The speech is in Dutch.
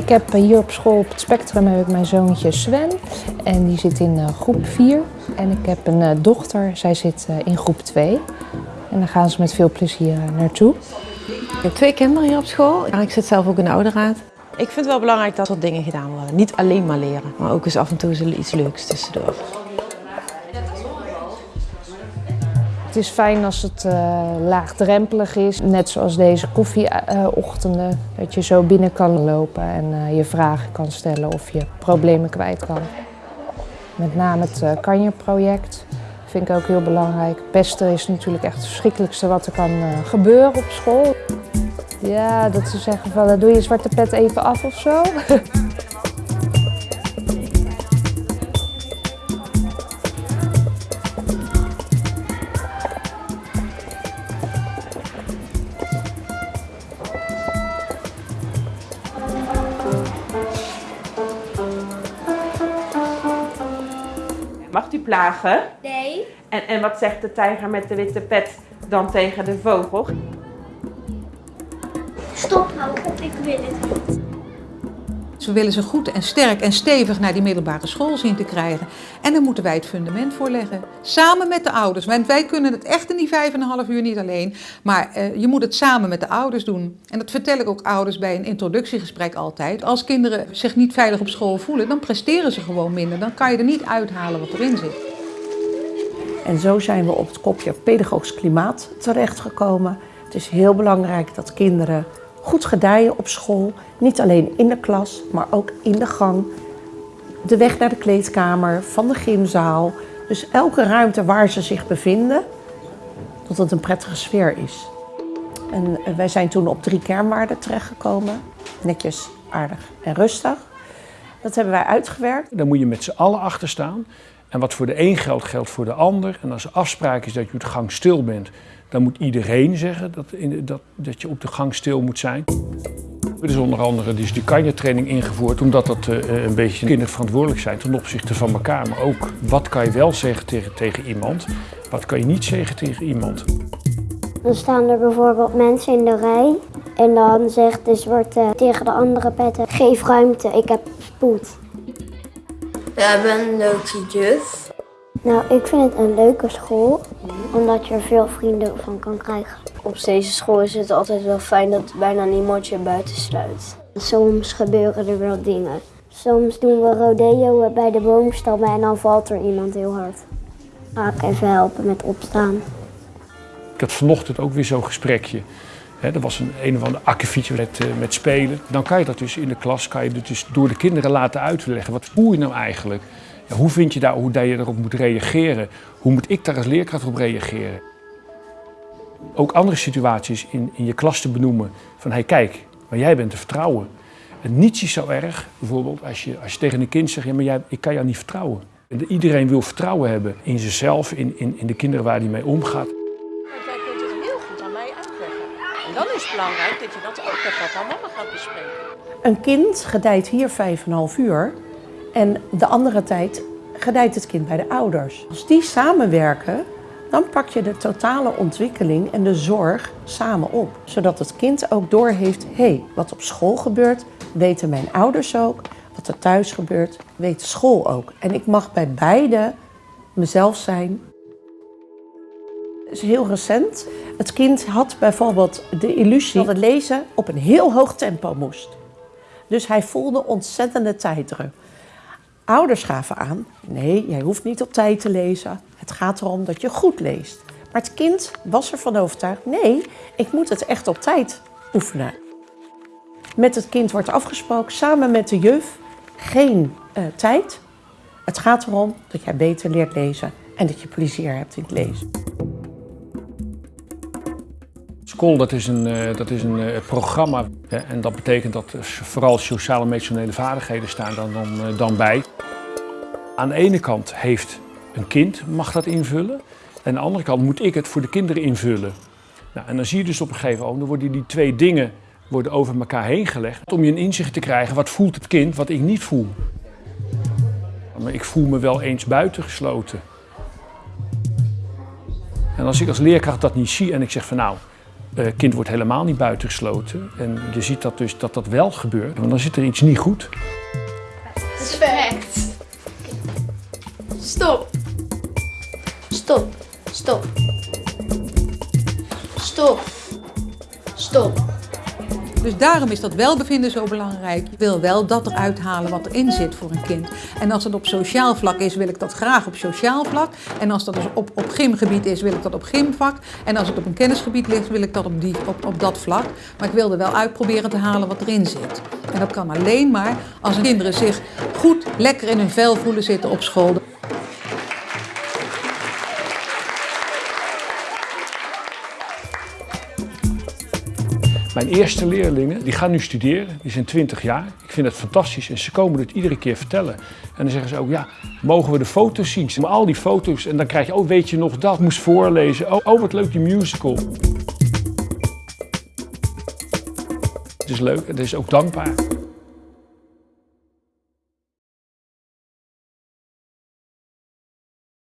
Ik heb hier op school op het Spectrum heb ik mijn zoontje Sven en die zit in groep 4. En ik heb een dochter, zij zit in groep 2. En daar gaan ze met veel plezier naartoe. Ik heb twee kinderen hier op school. Ik zit zelf ook in de ouderraad. Ik vind het wel belangrijk dat er dingen gedaan worden. Niet alleen maar leren, maar ook eens af en toe iets leuks tussendoor. Het is fijn als het uh, laagdrempelig is, net zoals deze koffieochtenden. dat je zo binnen kan lopen en uh, je vragen kan stellen of je problemen kwijt kan. Met name het uh, Kanje-project vind ik ook heel belangrijk. Pesten is natuurlijk echt het verschrikkelijkste wat er kan gebeuren op school. Ja, dat ze zeggen van doe je zwarte pet even af of zo. Mag u plagen? Nee. En, en wat zegt de tijger met de witte pet dan tegen de vogel? Stop nou, ik wil het niet. Ze willen ze goed en sterk en stevig naar die middelbare school zien te krijgen. En daar moeten wij het fundament voor leggen. Samen met de ouders. Want wij kunnen het echt in die vijf en een half uur niet alleen. Maar uh, je moet het samen met de ouders doen. En dat vertel ik ook ouders bij een introductiegesprek altijd. Als kinderen zich niet veilig op school voelen, dan presteren ze gewoon minder. Dan kan je er niet uithalen wat erin zit. En zo zijn we op het kopje pedagogisch klimaat terechtgekomen. Het is heel belangrijk dat kinderen goed gedijen op school. Niet alleen in de klas, maar ook in de gang. De weg naar de kleedkamer, van de gymzaal. Dus elke ruimte waar ze zich bevinden, dat het een prettige sfeer is. En eh, wij zijn toen op drie kernwaarden terechtgekomen. Netjes, aardig en rustig. Dat hebben wij uitgewerkt. Daar moet je met z'n allen achter staan. En wat voor de een geldt, geldt voor de ander. En als afspraak is dat je de gang stil bent, dan moet iedereen zeggen dat, in, dat, dat je op de gang stil moet zijn. Er is onder andere dus die kanje-training ingevoerd, omdat dat uh, een beetje kinderverantwoordelijk zijn ten opzichte van elkaar. Maar ook, wat kan je wel zeggen tegen, tegen iemand, wat kan je niet zeggen tegen iemand. Dan staan er bijvoorbeeld mensen in de rij en dan zegt de zwarte tegen de andere petten, geef ruimte, ik heb spoed. We hebben een leuke juf. Nou, ik vind het een leuke school, omdat je er veel vrienden van kan krijgen. Op deze school is het altijd wel fijn dat bijna niemand je buiten sluit. Soms gebeuren er wel dingen. Soms doen we rodeo bij de boomstammen en dan valt er iemand heel hard. Ga ik even helpen met opstaan. Ik had vanochtend ook weer zo'n gesprekje. He, er was een, een of ander akkefietje met, uh, met spelen. Dan kan je dat dus in de klas kan je dus door de kinderen laten uitleggen. Wat voel je nou eigenlijk? Hoe vind je daar, hoe dat je erop moet reageren? Hoe moet ik daar als leerkracht op reageren? Ook andere situaties in, in je klas te benoemen. Van, hé hey, kijk, maar jij bent te vertrouwen. En niets is zo erg, bijvoorbeeld, als je, als je tegen een kind zegt, ja, maar jij, ik kan jou niet vertrouwen. En iedereen wil vertrouwen hebben in zichzelf, in, in, in de kinderen waar hij mee omgaat. Want jij kunt het heel goed aan mij uitleggen. En dan is het belangrijk dat je dat ook met papa en mama gaat bespreken. Een kind gedijt hier vijf en een half uur. En de andere tijd gedijt het kind bij de ouders. Als die samenwerken, dan pak je de totale ontwikkeling en de zorg samen op. Zodat het kind ook doorheeft, hé, hey, wat op school gebeurt, weten mijn ouders ook. Wat er thuis gebeurt, weet school ook. En ik mag bij beide mezelf zijn. Het is heel recent. Het kind had bijvoorbeeld de illusie dat het lezen op een heel hoog tempo moest. Dus hij voelde ontzettende tijddruk. Ouders gaven aan, nee, jij hoeft niet op tijd te lezen. Het gaat erom dat je goed leest. Maar het kind was ervan overtuigd, nee, ik moet het echt op tijd oefenen. Met het kind wordt afgesproken, samen met de juf, geen uh, tijd. Het gaat erom dat jij beter leert lezen en dat je plezier hebt in het lezen. Dat is een, uh, dat is een uh, programma en dat betekent dat vooral sociale en emotionele vaardigheden staan dan, dan, uh, dan bij. Aan de ene kant heeft een kind mag dat invullen en aan de andere kant moet ik het voor de kinderen invullen. Nou, en dan zie je dus op een gegeven moment, dan worden die twee dingen worden over elkaar heen gelegd om je een inzicht te krijgen wat voelt het kind wat ik niet voel. Maar ik voel me wel eens buitengesloten. En als ik als leerkracht dat niet zie en ik zeg van nou, kind wordt helemaal niet buitengesloten. En je ziet dat dus dat dat wel gebeurt. Want dan zit er iets niet goed. Perfect. Stop. Stop. Stop. Stop. Stop. Dus daarom is dat welbevinden zo belangrijk. Je wil wel dat eruit halen wat erin zit voor een kind. En als het op sociaal vlak is, wil ik dat graag op sociaal vlak. En als dat dus op, op gymgebied is, wil ik dat op gymvak. En als het op een kennisgebied ligt, wil ik dat op, die, op, op dat vlak. Maar ik wil er wel uit proberen te halen wat erin zit. En dat kan alleen maar als de kinderen zich goed, lekker in hun vel voelen zitten op school. Mijn eerste leerlingen, die gaan nu studeren, die zijn 20 jaar. Ik vind het fantastisch en ze komen het iedere keer vertellen. En dan zeggen ze ook, ja, mogen we de foto's zien? Maar al die foto's en dan krijg je, oh weet je nog dat, moest voorlezen. Oh, oh wat leuk die musical. Het is leuk en het is ook dankbaar.